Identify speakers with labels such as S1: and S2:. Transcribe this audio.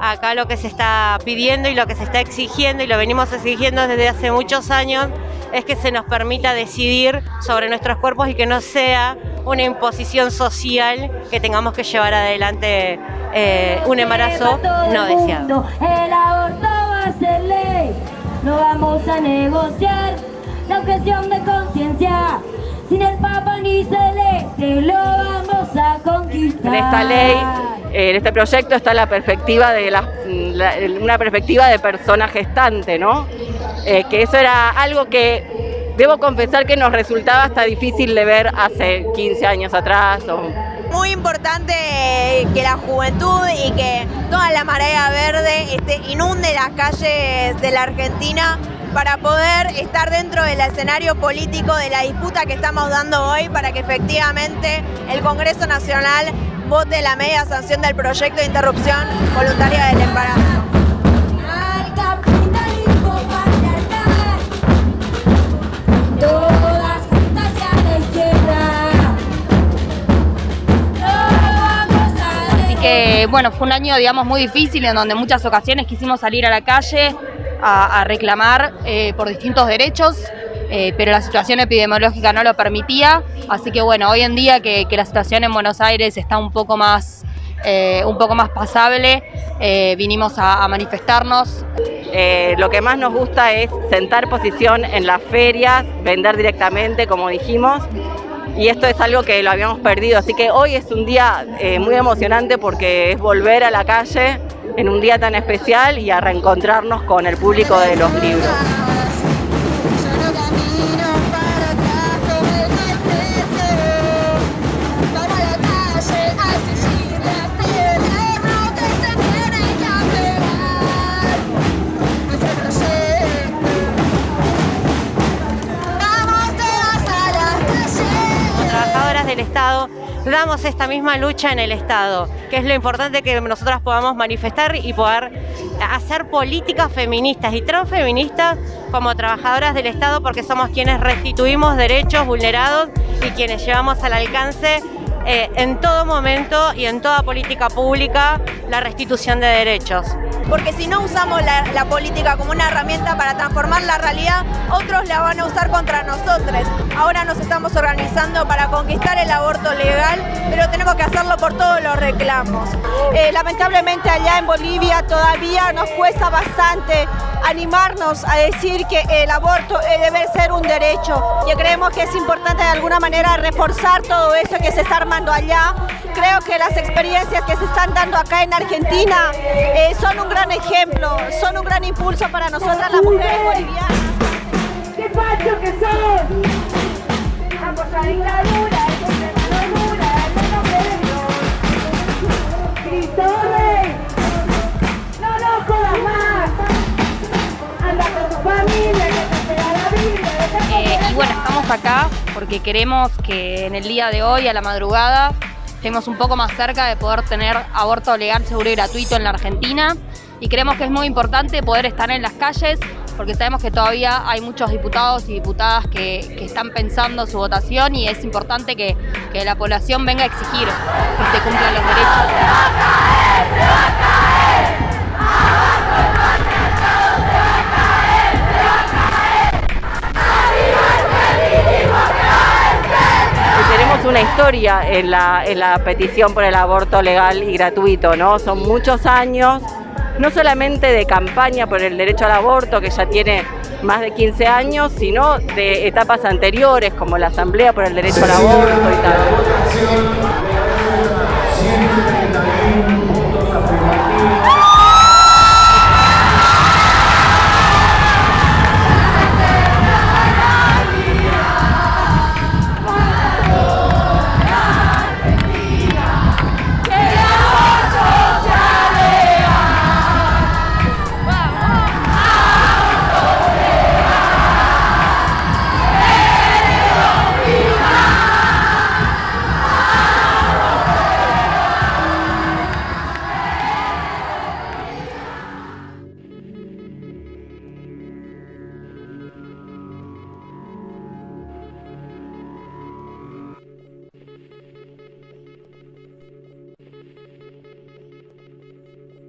S1: Acá lo que se está pidiendo y lo que se está exigiendo, y lo venimos exigiendo desde hace muchos años, es que se nos permita decidir sobre nuestros cuerpos y que no sea una imposición social que tengamos que llevar adelante eh, un embarazo no deseado.
S2: El aborto va a ser ley, no vamos a negociar la objeción de conciencia. Sin el Papa ni Celeste lo vamos a conquistar.
S3: En esta ley, en este proyecto está la perspectiva de la, una perspectiva de persona gestante, ¿no? Eh, que eso era algo que debo confesar que nos resultaba hasta difícil de ver hace 15 años atrás.
S4: Muy importante que la juventud y que toda la marea verde este, inunde las calles de la Argentina para poder estar dentro del escenario político de la disputa que estamos dando hoy para que efectivamente el Congreso Nacional vote la media sanción del proyecto de interrupción voluntaria del embarazo.
S5: bueno, fue un año, digamos, muy difícil en donde en muchas ocasiones quisimos salir a la calle a, reclamar eh, por distintos derechos, eh, pero la situación epidemiológica no lo permitía, así que bueno, hoy en día que, la situación en Buenos Aires está un poco más, eh, un poco más pasable, vinimos a, manifestarnos.
S3: lo que más nos gusta es sentar posición en las ferias, vender directamente, como dijimos, y esto es algo que lo habíamos perdido, así que hoy es un día eh, muy emocionante porque es volver a la calle en un día tan especial y a reencontrarnos con el público de los libros.
S1: Damos esta misma lucha en el Estado, que es lo importante que nosotras podamos manifestar y poder hacer políticas feministas y transfeministas como trabajadoras del Estado porque somos quienes restituimos derechos vulnerados y quienes llevamos al alcance eh, en todo momento y en toda política pública la restitución de derechos
S4: porque si no usamos la, política como una herramienta para transformar la realidad, otros la van a usar contra nosotros. Ahora nos estamos organizando para conquistar el aborto legal, pero tenemos que hacerlo por todos los reclamos.
S6: Eh, lamentablemente allá en Bolivia todavía nos cuesta bastante animarnos a decir que el aborto eh, debe ser un derecho y creemos que es importante de alguna manera reforzar todo eso que se está armando allá. Creo que las experiencias que se están dando acá en Argentina eh, son un gran ejemplo, son un gran impulso para nosotras las mujeres bolivianas.
S5: Acá porque queremos que en el día de hoy, a la madrugada, estemos un poco más cerca de poder tener aborto legal, seguro y gratuito en la Argentina y creemos que es muy importante poder estar en las calles porque sabemos que todavía hay muchos diputados y diputadas que, están pensando su votación y es importante que, que, la población venga a exigir que se cumplan los derechos.
S3: Una historia en la, en la petición por el aborto legal y gratuito, ¿no? Son muchos años no solamente de campaña por el derecho al aborto, que ya tiene más de 15 años, sino de etapas anteriores, como la Asamblea por el Derecho al Aborto y tal.